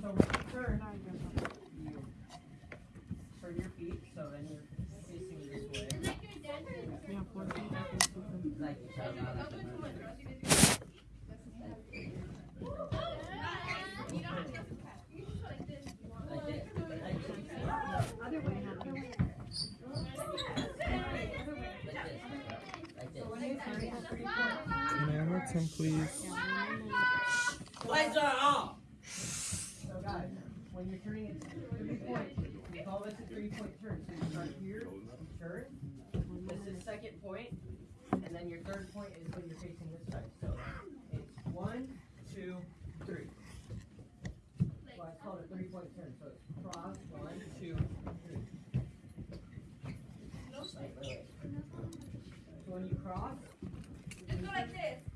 So when you turn, you turn your feet, so then you're facing this way. Like. Can I have some, please? Lights are off mean, three point, we call this a three point turn, so you start here, turn, this is second point, and then your third point is when you're facing this side, so it's one, two, three. Well, I call it a three point turn, so it's cross, one, two, three. Like, so when you cross. Just go like this.